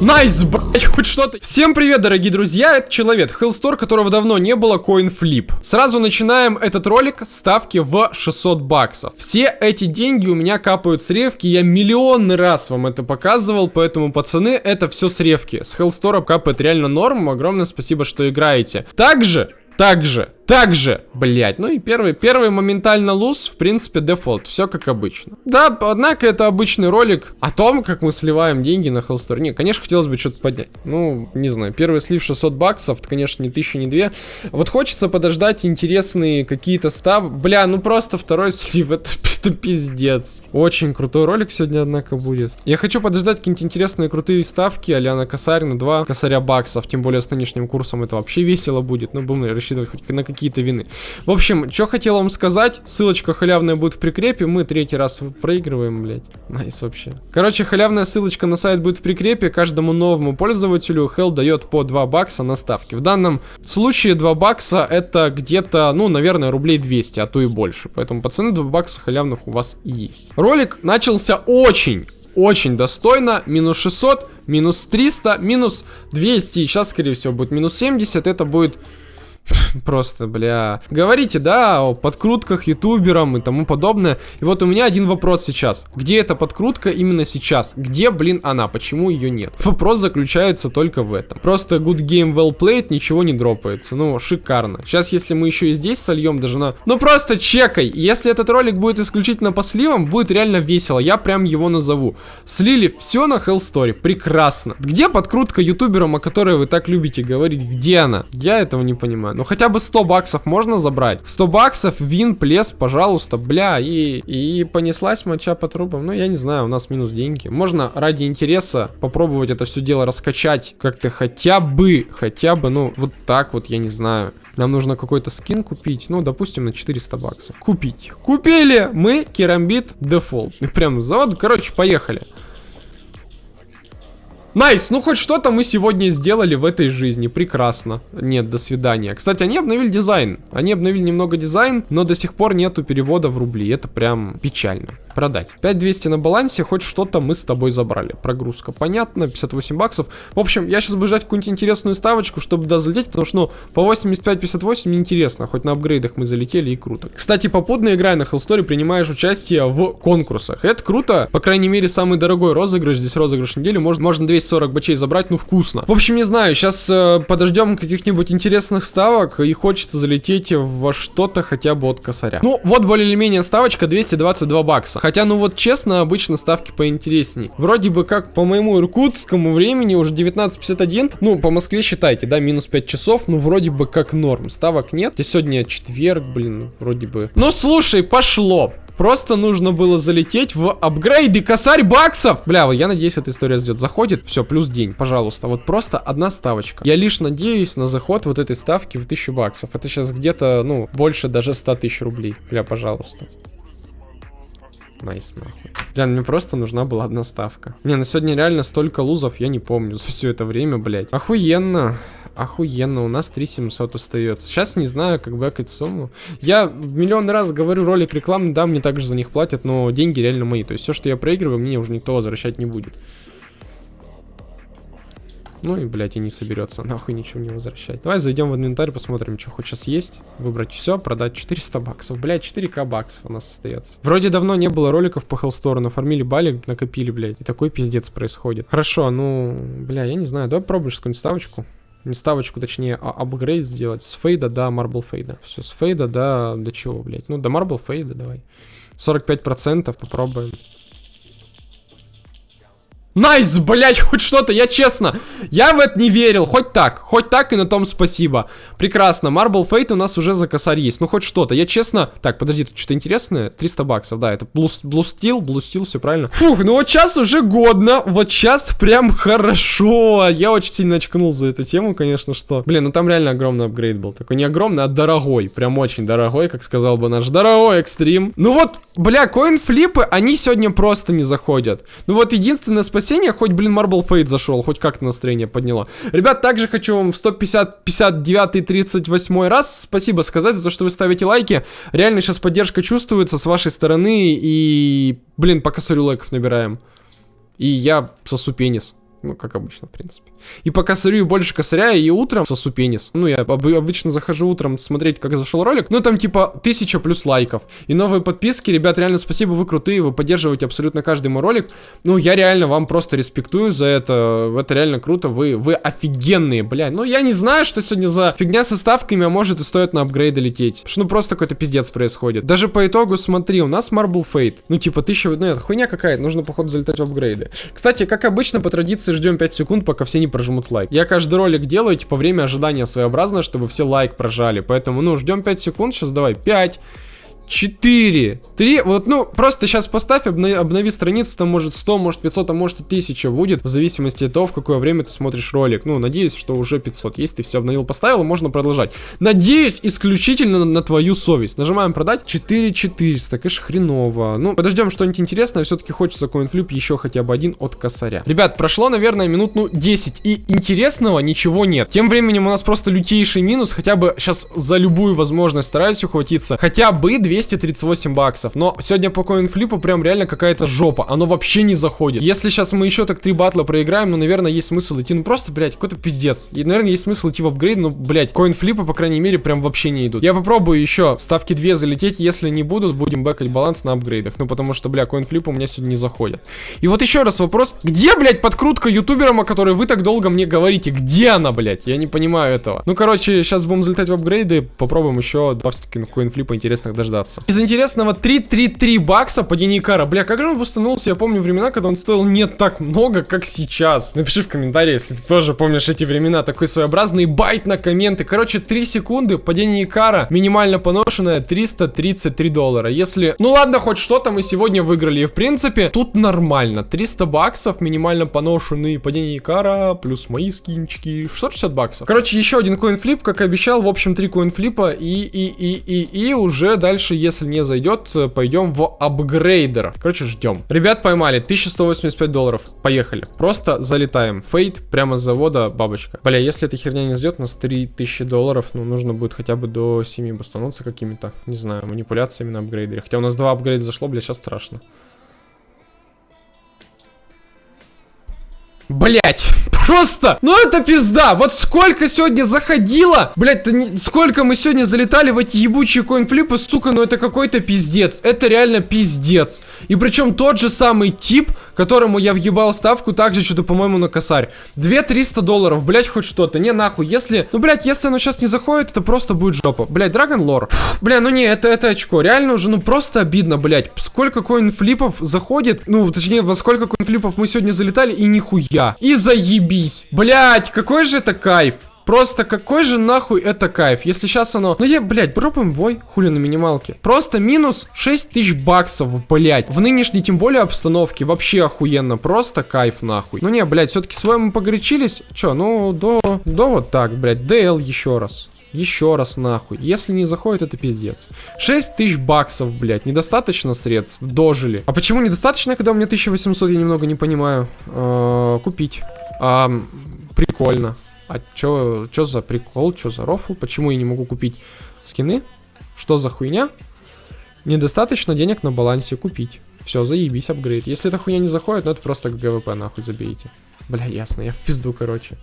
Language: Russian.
Nice, nice, блять, хоть что-то. Всем привет, дорогие друзья, это Человек, Hellstore, которого давно не было, CoinFlip. Сразу начинаем этот ролик ставки в 600 баксов. Все эти деньги у меня капают с ревки, я миллионный раз вам это показывал, поэтому, пацаны, это все с ревки. С Hellstore а капает реально норм, огромное спасибо, что играете. Также также, также, блять, ну и первый, первый моментально lose, в принципе, дефолт, все как обычно. Да, однако это обычный ролик о том, как мы сливаем деньги на Hellstore. Не, конечно, хотелось бы что-то поднять. Ну, не знаю, первый слив 600 баксов, конечно, не 1000, не 2. Вот хочется подождать интересные какие-то став... Бля, ну просто второй слив, это, это пиздец. Очень крутой ролик сегодня, однако, будет. Я хочу подождать какие-нибудь интересные крутые ставки, а на косарь, на 2 косаря баксов, тем более с нынешним курсом это вообще весело будет. Ну, будем рассчитывать хоть на какие-то win ы. В общем, что хотел вам сказать. Ссылочка халявная будет в прикрепе. Мы третий раз проигрываем, блядь. Nice вообще. Короче, халявная ссылочка на сайт будет в прикрепе. Каждому новому пользователю Hell дает по 2 бакса на ставки. В данном случае 2 бакса это где-то, ну, наверное, рублей 200, а то и больше. Поэтому, пацаны, 2 бакса халявных у вас есть. Ролик начался очень очень достойно. Минус 600, минус 300, минус 200. Сейчас, скорее всего, будет минус 70. Это будет Просто, бля. Говорите, да, о подкрутках ютуберам и тому подобное. И вот у меня один вопрос сейчас. Где эта подкрутка именно сейчас? Где, блин, она? Почему ее нет? Вопрос заключается только в этом. Просто good game well played, ничего не дропается. Ну, шикарно. Сейчас, если мы еще и здесь сольем даже на... Ну, просто чекай. Если этот ролик будет исключительно по сливам, будет реально весело. Я прям его назову. Слили все на Hellstory. Прекрасно. Где подкрутка ютуберам, о которой вы так любите говорить? Где она? Я этого не понимаю. Ну хотя бы 100 баксов можно забрать. 100 баксов, вин, плес, пожалуйста, бля. И, и понеслась моча по трубам. Ну я не знаю, у нас минус деньги. Можно ради интереса попробовать это все дело раскачать как-то хотя бы, хотя бы, ну вот так вот, я не знаю. Нам нужно какой-то скин купить, ну, допустим, на 400 баксов. Купить. Купили мы керамбит дефолт. Прям завод, короче, поехали. Nice, ну хоть что-то мы сегодня сделали в этой жизни. Прекрасно. Нет, до свидания. Кстати, они обновили дизайн. Они обновили немного дизайн, но до сих пор нету перевода в рубли. Это прям печально продать. 5200 на балансе, хоть что-то мы с тобой забрали. Прогрузка, понятно, 58 баксов. В общем, я сейчас буду ждать какую-нибудь интересную ставочку, чтобы туда залететь, потому что, ну, по 85-58 неинтересно, хоть на апгрейдах мы залетели и круто. Кстати, попутно играя на Hellstore, принимаешь участие в конкурсах. Это круто, по крайней мере, самый дорогой розыгрыш, здесь розыгрыш недели, можно, можно 240 бачей забрать, ну, вкусно. В общем, не знаю, сейчас э, подождем каких-нибудь интересных ставок, и хочется залететь во что-то хотя бы от косаря. Ну, вот более или менее ставочка 222 бакса. Хотя, ну вот честно, обычно ставки поинтересней. Вроде бы как по моему иркутскому времени уже 19.51. Ну, по Москве считайте, да, минус 5 часов. Ну, вроде бы как норм. Ставок нет. И сегодня четверг, блин, вроде бы. Ну, слушай, пошло. Просто нужно было залететь в апгрейды косарь баксов. Бля, я надеюсь, эта история ждет. Заходит, все, плюс день, пожалуйста. Вот просто одна ставочка. Я лишь надеюсь на заход вот этой ставки в 1000 баксов. Это сейчас где-то, ну, больше даже 100 тысяч рублей. Бля, пожалуйста. Nice, нахуй. Бля, мне просто нужна была одна ставка. Не, ну сегодня реально столько lose ов, я не помню за все это время, блядь. Охуенно. Охуенно, у нас 3700 остается. Сейчас не знаю, как back ать сумму. Я в миллион раз говорю, ролик рекламный, да, мне также за них платят, но деньги реально мои. То есть все, что я проигрываю, мне уже никто возвращать не будет. Ну и, блядь, и не собирается. Нахуй ничего не возвращать. Давай зайдем в инвентарь, посмотрим, что хоть сейчас есть. Выбрать все, продать 400 баксов. Блядь, 4к баксов у нас остается. Вроде давно не было роликов по Hellstore. Нафармили баллы, накопили, блядь. И такой пиздец происходит. Хорошо, ну, бля, я не знаю. Давай попробуем какую-нибудь ставочку. Не ставочку, точнее, а апгрейд сделать. С Fade а до Marble Fade а. Все, с Fade а до... До чего, блядь? Ну, до Marble Fade а давай. 45% попробуем. Nice, блять, хоть что-то, я честно, я в это не верил, хоть так, хоть так и на том спасибо. Прекрасно, Marble Fade у нас уже за косарь есть, ну хоть что-то, я честно... Так, подожди, тут что-то интересное, 300 баксов, да, это Blue Steel, все правильно. Фух, ну вот сейчас уже годно, вот сейчас прям хорошо, я очень сильно очкнул за эту тему, конечно, что... Блин, ну там реально огромный апгрейд был, такой не огромный, а дорогой, прям очень дорогой, как сказал бы наш дорогой экстрим. Ну вот, бля, CoinFlip ы, они сегодня просто не заходят. Ну вот единственное спасибо спасения, хоть, блин, Marble Fate зашел, хоть как-то настроение подняло. Ребят, также хочу вам в 150, 59, 38 раз спасибо сказать за то, что вы ставите лайки. Реально сейчас поддержка чувствуется с вашей стороны, и, блин, по косарю лайков набираем. И я сосу пенис. Ну, как обычно, в принципе. И по косарю, и больше косаря, и утром сосу пенис. Ну, я об обычно захожу утром смотреть, как зашел ролик. Ну, там типа тысяча плюс лайков. И новые подписки. Ребят, реально спасибо, вы крутые, вы поддерживаете абсолютно каждый мой ролик. Ну, я реально вам просто респектую за это. Это реально круто. Вы, вы офигенные, блядь. Ну, я не знаю, что сегодня за фигня со ставками, а может и стоит на апгрейды лететь. Потому что, ну, просто какой-то пиздец происходит. Даже по итогу, смотри, у нас Marble Fate. Ну, типа, тысяча... Ну, это хуйня какая-то. Нужно, походу, залетать в апгрейды. Кстати, как обычно, по традиции ждем 5 секунд, пока все не прожмут лайк. Я каждый ролик делаю, типа, время ожидания своеобразно, чтобы все лайк прожали. Поэтому, ну, ждем 5 секунд, сейчас давай, 5, 4, 3, вот, ну, просто сейчас поставь, обнови, обнови страницу, там может 100, может 500, а может и 1000 будет, в зависимости от того, в какое время ты смотришь ролик. Ну, надеюсь, что уже 500. Если ты все обновил, поставил, можно продолжать. Надеюсь, исключительно на, твою совесть. Нажимаем продать, 4400, конечно, хреново. Ну, подождем что-нибудь интересное, все-таки хочется коинфлип еще хотя бы один от косаря. Ребят, прошло, наверное, минут, ну, 10, и интересного ничего нет. Тем временем у нас просто лютейший минус, хотя бы сейчас за любую возможность стараюсь ухватиться, хотя бы 2 238 баксов. Но сегодня по коинфлипу прям реально какая-то жопа. Оно вообще не заходит. Если сейчас мы еще так три батла проиграем, ну, наверное, есть смысл идти. Ну, просто, блядь, какой-то пиздец. И, наверное, есть смысл идти в апгрейд, но, блядь, коинфлипы, по крайней мере, прям вообще не идут. Я попробую еще ставки 2 залететь. Если не будут, будем бэкать баланс на апгрейдах. Ну, потому что, бля, коинфлипы у меня сегодня не заходят. И вот еще раз вопрос. Где, блядь, подкрутка ютуберам, о которой вы так долго мне говорите? Где она, блядь? Я не понимаю этого. Ну, короче, сейчас будем залетать в апгрейды. Попробуем еще два все-таки коинфлипа интересных дождаться дождаться. Из интересного 333 бакса по Деникара. Бля, как же он установился? Я помню времена, когда он стоил не так много, как сейчас. Напиши в комментарии, если ты тоже помнишь эти времена. Такой своеобразный байт на комменты. Короче, 3 секунды, падение Икара, минимально поношенное 333 доллара. Если... Ну ладно, хоть что-то мы сегодня выиграли. И в принципе, тут нормально. 300 баксов, минимально поношенный падение Икара, плюс мои скинчики. 660 баксов. Короче, еще один коинфлип, как и обещал. В общем, три коинфлипа. И, и, и, и, и уже дальше дальше, если не зайдет, пойдем в апгрейдер. Короче, ждем. Ребят, поймали. 1185 долларов. Поехали. Просто залетаем. Фейт прямо с завода бабочка. Бля, если эта херня не сдет, у нас 3000 долларов. Ну, нужно будет хотя бы до 7 бустануться какими-то, не знаю, манипуляциями на апгрейдере. Хотя у нас два апгрейда зашло, бля, сейчас страшно. Блять, просто, ну это пизда, вот сколько сегодня заходило, блять, не... сколько мы сегодня залетали в эти ебучие коинфлипы, сука, ну это какой-то пиздец, это реально пиздец. И причем тот же самый тип, которому я въебал ставку, также что-то, по-моему, на косарь. 2-300 долларов, блять, хоть что-то, не нахуй, если, ну, блять, если оно сейчас не заходит, это просто будет жопа. Блять, Драгон Лор, бля, ну не, это, это очко, реально уже, ну просто обидно, блять, сколько коинфлипов заходит, ну, точнее, во сколько коинфлипов мы сегодня залетали, и нихуя я. И заебись. Блять, какой же это кайф. Просто какой же нахуй это кайф, если сейчас оно... Ну я, блядь, дропаем вой, хули на минималке. Просто минус 6 тысяч баксов, блядь. В нынешней, тем более, обстановке вообще охуенно. Просто кайф нахуй. Ну не, блядь, все-таки с вами погорячились. Че, ну, до... До вот так, блядь, DL еще раз. Еще раз нахуй. Если не заходит, это пиздец. 6 тысяч баксов, блядь. Недостаточно средств. Дожили. А почему недостаточно, когда у меня 1800, я немного не понимаю. -э купить. А, прикольно. А чё, чё за прикол? Чё за рофл? Почему я не могу купить скины? Что за хуйня? Недостаточно денег на балансе купить. Все, заебись, апгрейд. Если эта хуйня не заходит, ну это просто ГВП нахуй забейте. Бля, ясно, я в пизду, короче.